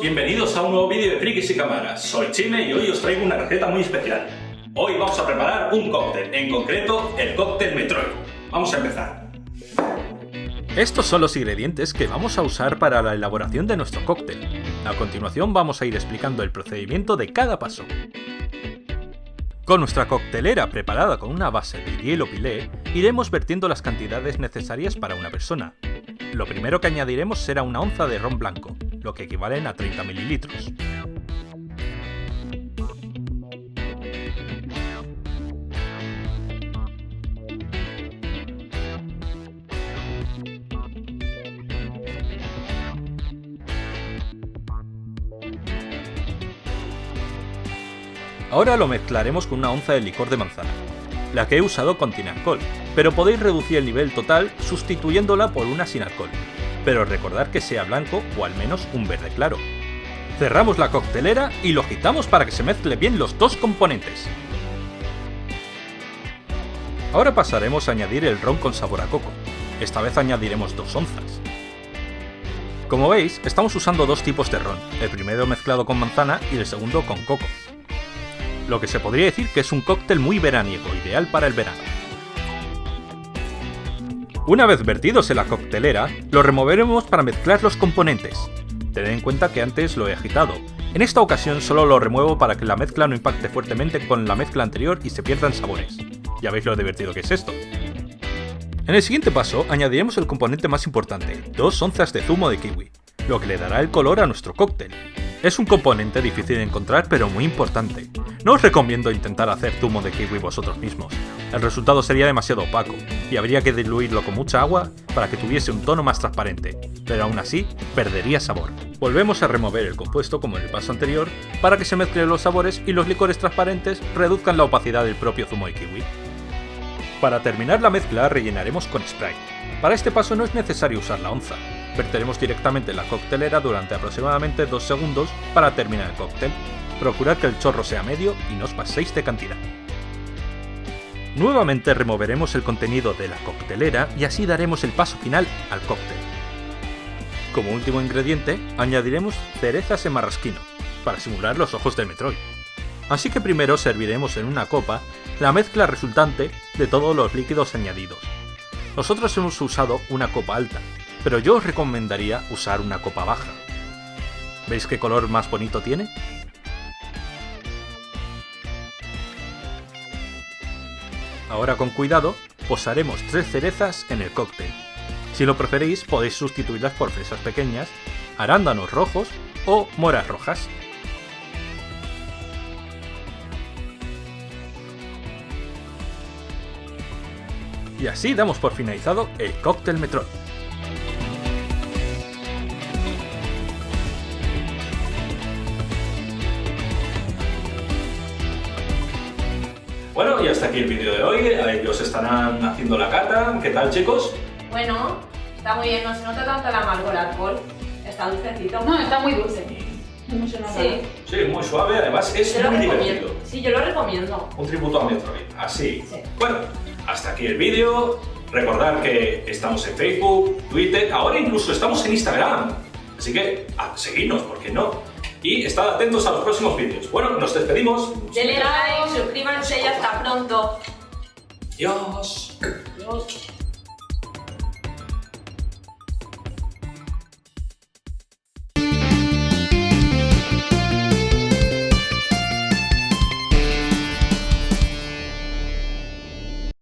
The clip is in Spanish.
Bienvenidos a un nuevo vídeo de Frikis y Cámaras. Soy Chime y hoy os traigo una receta muy especial. Hoy vamos a preparar un cóctel, en concreto el cóctel Metroid. Vamos a empezar. Estos son los ingredientes que vamos a usar para la elaboración de nuestro cóctel. A continuación vamos a ir explicando el procedimiento de cada paso. Con nuestra coctelera preparada con una base de hielo pilé, iremos vertiendo las cantidades necesarias para una persona. Lo primero que añadiremos será una onza de ron blanco, lo que equivalen a 30 mililitros. Ahora lo mezclaremos con una onza de licor de manzana. La que he usado contiene alcohol, pero podéis reducir el nivel total sustituyéndola por una sin alcohol. Pero recordad que sea blanco o al menos un verde claro. Cerramos la coctelera y lo agitamos para que se mezcle bien los dos componentes. Ahora pasaremos a añadir el ron con sabor a coco. Esta vez añadiremos dos onzas. Como veis, estamos usando dos tipos de ron, el primero mezclado con manzana y el segundo con coco lo que se podría decir que es un cóctel muy veraniego, ideal para el verano. Una vez vertidos en la coctelera, lo removeremos para mezclar los componentes. Tened en cuenta que antes lo he agitado. En esta ocasión solo lo remuevo para que la mezcla no impacte fuertemente con la mezcla anterior y se pierdan sabores. Ya veis lo divertido que es esto. En el siguiente paso añadiremos el componente más importante, dos onzas de zumo de kiwi, lo que le dará el color a nuestro cóctel. Es un componente difícil de encontrar pero muy importante. No os recomiendo intentar hacer zumo de kiwi vosotros mismos. El resultado sería demasiado opaco, y habría que diluirlo con mucha agua para que tuviese un tono más transparente, pero aún así perdería sabor. Volvemos a remover el compuesto como en el paso anterior para que se mezclen los sabores y los licores transparentes reduzcan la opacidad del propio zumo de kiwi. Para terminar la mezcla rellenaremos con Sprite. Para este paso no es necesario usar la onza, Verteremos directamente en la coctelera durante aproximadamente 2 segundos para terminar el cóctel. Procurad que el chorro sea medio y no os paséis de cantidad. Nuevamente removeremos el contenido de la coctelera y así daremos el paso final al cóctel. Como último ingrediente, añadiremos cerezas en marrasquino, para simular los ojos del Metroid. Así que primero serviremos en una copa la mezcla resultante de todos los líquidos añadidos. Nosotros hemos usado una copa alta, pero yo os recomendaría usar una copa baja. ¿Veis qué color más bonito tiene? Ahora con cuidado, posaremos tres cerezas en el cóctel. Si lo preferís, podéis sustituirlas por fresas pequeñas, arándanos rojos o moras rojas. Y así damos por finalizado el cóctel Metroid. Bueno, y hasta aquí el vídeo de hoy. Ellos estarán haciendo la cata. ¿Qué tal, chicos? Bueno, está muy bien. No se nota tanto el amargo el alcohol. Está dulcecito. No, está muy dulce. No se nota. Sí. Sí, muy suave. Además, es Yo muy recomiendo. divertido. Sí, yo lo recomiendo. Un tributo a Metroid. Así. Sí. Bueno, hasta aquí el vídeo. Recordad que estamos en Facebook, Twitter, ahora incluso estamos en Instagram. Así que, a seguidnos, ¿por qué no? Y estad atentos a los próximos vídeos. Bueno, nos despedimos. Denle like, suscríbanse y hasta pronto. Adiós. Adiós.